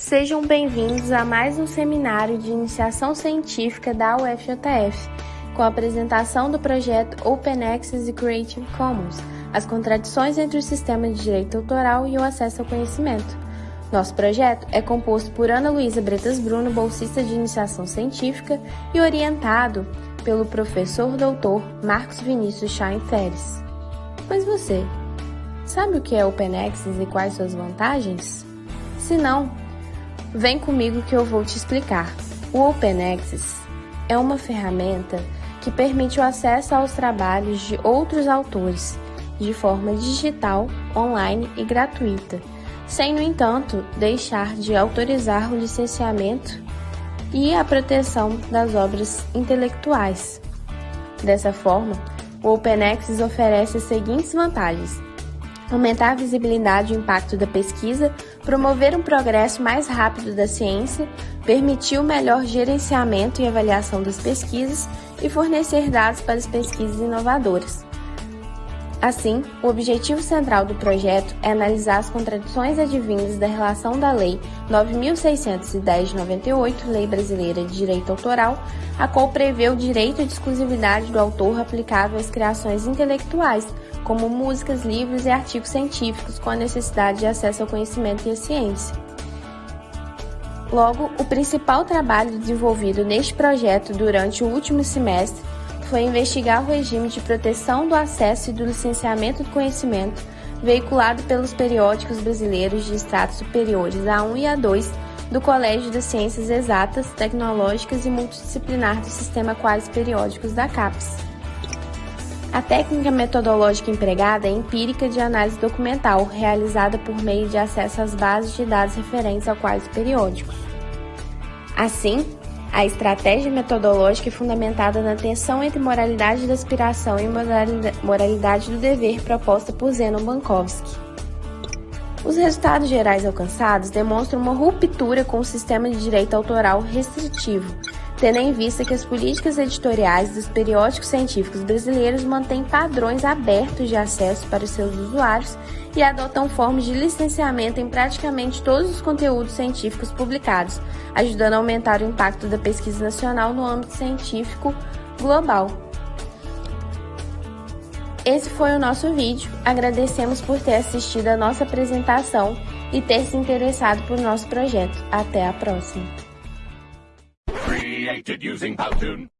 Sejam bem-vindos a mais um seminário de iniciação científica da UFJF, com a apresentação do projeto Open Access e Creative Commons, as contradições entre o sistema de direito autoral e o acesso ao conhecimento. Nosso projeto é composto por Ana Luísa Bretas Bruno, bolsista de iniciação científica, e orientado pelo professor doutor Marcos Vinícius Chain Feres. Mas você, sabe o que é Open Access e quais suas vantagens? Se não, vem comigo que eu vou te explicar. O Open Access é uma ferramenta que permite o acesso aos trabalhos de outros autores de forma digital, online e gratuita, sem, no entanto, deixar de autorizar o licenciamento e a proteção das obras intelectuais. Dessa forma, o Open Access oferece as seguintes vantagens: aumentar a visibilidade e o impacto da pesquisa, promover um progresso mais rápido da ciência, permitir o melhor gerenciamento e avaliação das pesquisas e fornecer dados para as pesquisas inovadoras. Assim, o objetivo central do projeto é analisar as contradições advindas da relação da Lei 9.610 de 98, Lei Brasileira de Direito Autoral, a qual prevê o direito de exclusividade do autor aplicável às criações intelectuais, como músicas, livros e artigos científicos, com a necessidade de acesso ao conhecimento e à ciência. Logo, o principal trabalho desenvolvido neste projeto durante o último semestre foi investigar o regime de proteção do acesso e do licenciamento do conhecimento veiculado pelos periódicos brasileiros de estratos superiores A1 e A2 do Colégio das Ciências Exatas, Tecnológicas e Multidisciplinar do Sistema Quase Periódicos da CAPES. A técnica metodológica empregada é empírica de análise documental, realizada por meio de acesso às bases de dados referentes ao quase periódicos. Assim, a estratégia metodológica é fundamentada na tensão entre moralidade da aspiração e moralidade do dever proposta por Zenon Bankovsky. Os resultados gerais alcançados demonstram uma ruptura com o sistema de direito autoral restritivo, tendo em vista que as políticas editoriais dos periódicos científicos brasileiros mantêm padrões abertos de acesso para seus usuários e adotam formas de licenciamento em praticamente todos os conteúdos científicos publicados, ajudando a aumentar o impacto da pesquisa nacional no âmbito científico global. Esse foi o nosso vídeo. Agradecemos por ter assistido a nossa apresentação e ter se interessado por nosso projeto. Até a próxima! Created using Powtoon.